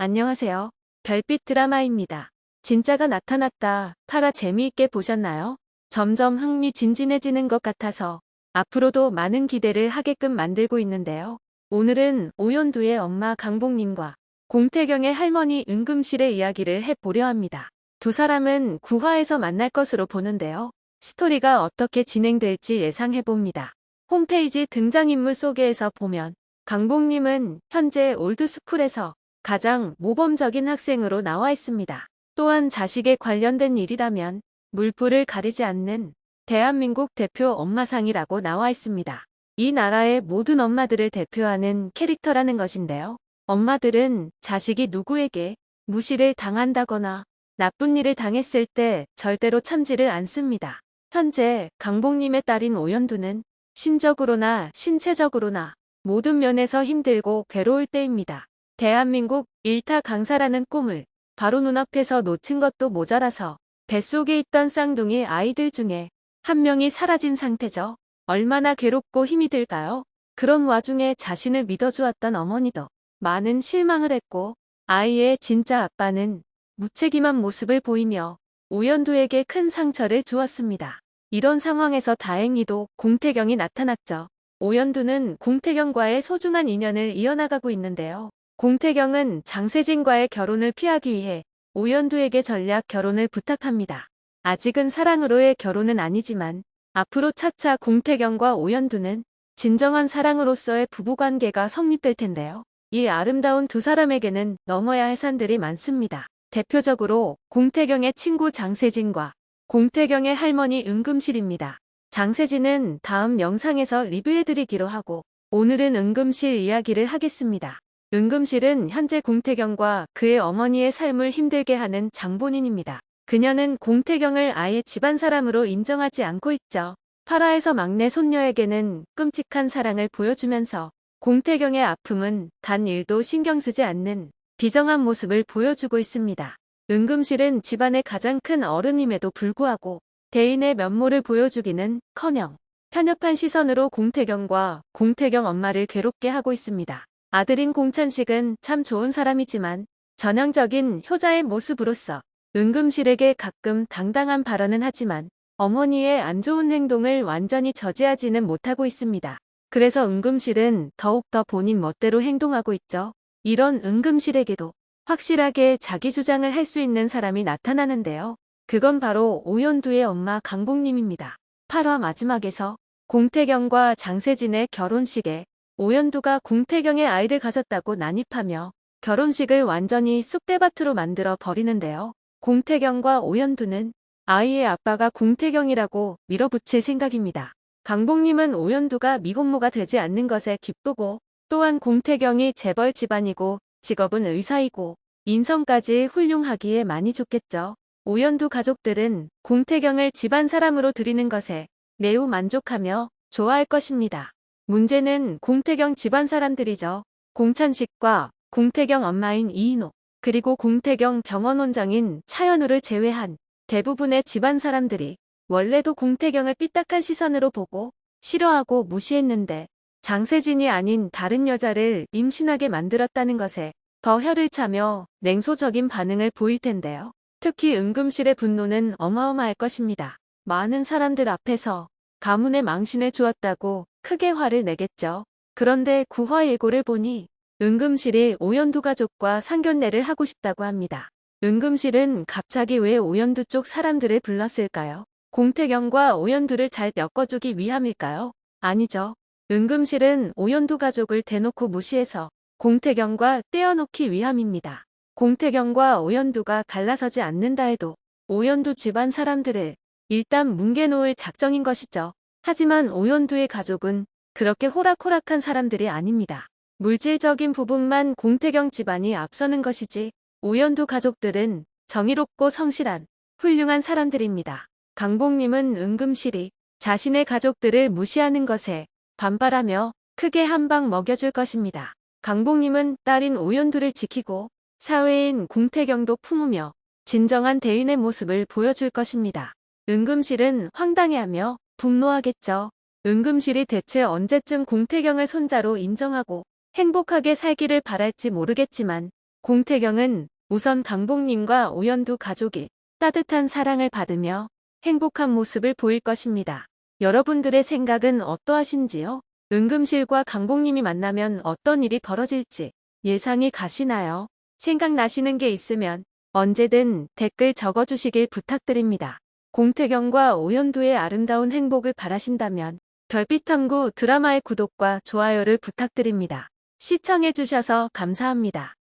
안녕하세요. 별빛 드라마입니다. 진짜가 나타났다. 파라 재미있게 보셨나요? 점점 흥미진진해지는 것 같아서 앞으로도 많은 기대를 하게끔 만들고 있는데요. 오늘은 오연두의 엄마 강복님과 공태경의 할머니 은금실의 이야기를 해보려 합니다. 두 사람은 구화에서 만날 것으로 보는데요. 스토리가 어떻게 진행될지 예상해봅니다. 홈페이지 등장인물 소개에서 보면 강복님은 현재 올드스쿨에서 가장 모범적인 학생으로 나와 있습니다. 또한 자식에 관련된 일이라면 물불을 가리지 않는 대한민국 대표 엄마상이라고 나와 있습니다. 이 나라의 모든 엄마들을 대표하는 캐릭터라는 것인데요. 엄마들은 자식이 누구에게 무시를 당한다거나 나쁜 일을 당했을 때 절대로 참지를 않습니다. 현재 강복님의 딸인 오연두는 심적으로나 신체적으로나 모든 면에서 힘들고 괴로울 때입니다. 대한민국 일타 강사라는 꿈을 바로 눈앞에서 놓친 것도 모자라서 뱃속에 있던 쌍둥이 아이들 중에 한 명이 사라진 상태죠. 얼마나 괴롭고 힘이 들까요? 그런 와중에 자신을 믿어주었던 어머니도 많은 실망을 했고 아이의 진짜 아빠는 무책임한 모습을 보이며 오연두에게 큰 상처를 주었습니다. 이런 상황에서 다행히도 공태경이 나타났죠. 오연두는 공태경과의 소중한 인연을 이어나가고 있는데요. 공태경은 장세진과의 결혼을 피하기 위해 오연두에게 전략 결혼을 부탁합니다. 아직은 사랑으로의 결혼은 아니지만 앞으로 차차 공태경과 오연두는 진정한 사랑으로서의 부부관계가 성립될 텐데요. 이 아름다운 두 사람에게는 넘어야 할 산들이 많습니다. 대표적으로 공태경의 친구 장세진과 공태경의 할머니 은금실입니다. 장세진은 다음 영상에서 리뷰해드리기로 하고 오늘은 은금실 이야기를 하겠습니다. 은금실은 현재 공태경과 그의 어머니의 삶을 힘들게 하는 장본인입니다. 그녀는 공태경을 아예 집안 사람으로 인정하지 않고 있죠. 파라에서 막내 손녀에게는 끔찍한 사랑을 보여주면서 공태경의 아픔은 단 일도 신경 쓰지 않는 비정한 모습을 보여주고 있습니다. 은금실은 집안의 가장 큰 어른임에도 불구하고 대인의 면모를 보여주기는 커녕 편협한 시선으로 공태경과 공태경 엄마를 괴롭게 하고 있습니다. 아들인 공찬식은 참 좋은 사람이지만 전형적인 효자의 모습으로서 은금실에게 가끔 당당한 발언은 하지만 어머니의 안 좋은 행동을 완전히 저지하지는 못하고 있습니다. 그래서 은금실은 더욱더 본인 멋대로 행동하고 있죠. 이런 은금실에게도 확실하게 자기 주장을 할 수 있는 사람이 나타나는데요. 그건 바로 오연두의 엄마 강복님입니다. 8화 마지막에서 공태경과 장세진의 결혼식에 오연두가 공태경의 아이를 가졌다고 난입하며 결혼식을 완전히 쑥대밭으로 만들어 버리는데요. 공태경과 오연두는 아이의 아빠가 공태경이라고 밀어붙일 생각입니다. 강복님은 오연두가 미혼모가 되지 않는 것에 기쁘고 또한 공태경이 재벌 집안이고 직업은 의사이고 인성까지 훌륭하기에 많이 좋겠죠. 오연두 가족들은 공태경을 집안 사람으로 들이는 것에 매우 만족하며 좋아할 것입니다. 문제는 공태경 집안 사람들이죠. 공찬식과 공태경 엄마인 이인호 그리고 공태경 병원 원장인 차연우를 제외한 대부분의 집안 사람들이 원래도 공태경을 삐딱한 시선으로 보고 싫어하고 무시했는데 장세진이 아닌 다른 여자를 임신하게 만들었다는 것에 더 혀를 차며 냉소적인 반응을 보일 텐데요. 특히 은금실의 분노는 어마어마할 것입니다. 많은 사람들 앞에서 가문의 망신을 주었다고 크게 화를 내겠죠. 그런데 구화 예고를 보니 은금실이 오연두 가족과 상견례를 하고 싶다고 합니다. 은금실은 갑자기 왜 오연두 쪽 사람들을 불렀을까요? 공태경과 오연두를 잘 엮어주기 위함일까요? 아니죠. 은금실은 오연두 가족을 대놓고 무시해서 공태경과 떼어놓기 위함입니다. 공태경과 오연두가 갈라서지 않는다 해도 오연두 집안 사람들을 일단 뭉개놓을 작정인 것이죠. 하지만 오연두의 가족은 그렇게 호락호락한 사람들이 아닙니다. 물질적인 부분만 공태경 집안이 앞서는 것이지 오연두 가족들은 정의롭고 성실한 훌륭한 사람들입니다. 강복님은 은금실이 자신의 가족들을 무시하는 것에 반발하며 크게 한 방 먹여줄 것입니다. 강복님은 딸인 오연두를 지키고 사회인 공태경도 품으며 진정한 대인의 모습을 보여줄 것입니다. 은금실은 황당해하며 분노하겠죠. 은금실이 대체 언제쯤 공태경을 손자로 인정하고 행복하게 살기를 바랄지 모르겠지만 공태경은 우선 강복님과 오연두 가족이 따뜻한 사랑을 받으며 행복한 모습을 보일 것입니다. 여러분들의 생각은 어떠하신지요? 은금실과 강복님이 만나면 어떤 일이 벌어질지 예상이 가시나요? 생각나시는 게 있으면 언제든 댓글 적어주시길 부탁드립니다. 공태경과 오연두의 아름다운 행복을 바라신다면 별빛탐구 드라마의 구독과 좋아요를 부탁드립니다. 시청해주셔서 감사합니다.